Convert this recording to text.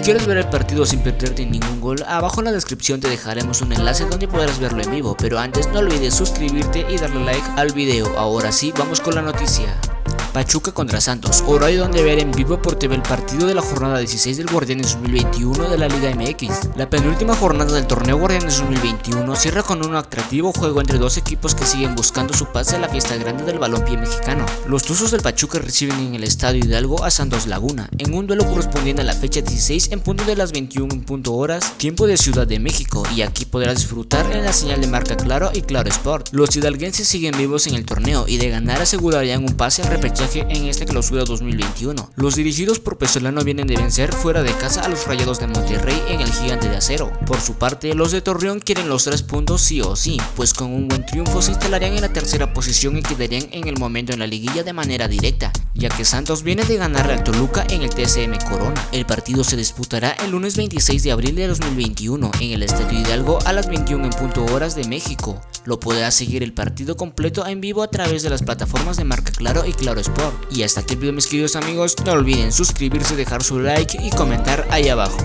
quieres ver el partido sin perderte ningún gol, abajo en la descripción te dejaremos un enlace donde podrás verlo en vivo, pero antes no olvides suscribirte y darle like al video. Ahora sí, vamos con la noticia. Pachuca contra Santos, hay donde ver en vivo por TV el partido de la jornada 16 del Guardianes 2021 de la Liga MX. La penúltima jornada del torneo Guardianes 2021 cierra con un atractivo juego entre dos equipos que siguen buscando su pase a la fiesta grande del balompié mexicano. Los Tuzos del Pachuca reciben en el Estadio Hidalgo a Santos Laguna, en un duelo correspondiente a la fecha 16 en punto de las 21 punto horas, tiempo de Ciudad de México, y aquí podrás disfrutar en la señal de marca Claro y Claro Sport. Los hidalguenses siguen vivos en el torneo y de ganar asegurarían un pase al repechaje en esta clausura 2021. Los dirigidos por Pesolano vienen de vencer fuera de casa a los Rayados de Monterrey en el Gigante de Acero. Por su parte, los de Torreón quieren los tres puntos sí o sí, pues con un buen triunfo se instalarían en la tercera posición y quedarían en el momento en la liguilla de manera directa, ya que Santos viene de ganarle al Toluca en el TSM Corona. El partido se disputará el lunes 26 de abril de 2021 en el Estadio Hidalgo a las 21 en punto horas de México. Lo podrás seguir el partido completo en vivo a través de las plataformas de Marca Claro y Claro Sport. Y hasta aquí el video mis queridos amigos, no olviden suscribirse, dejar su like y comentar ahí abajo.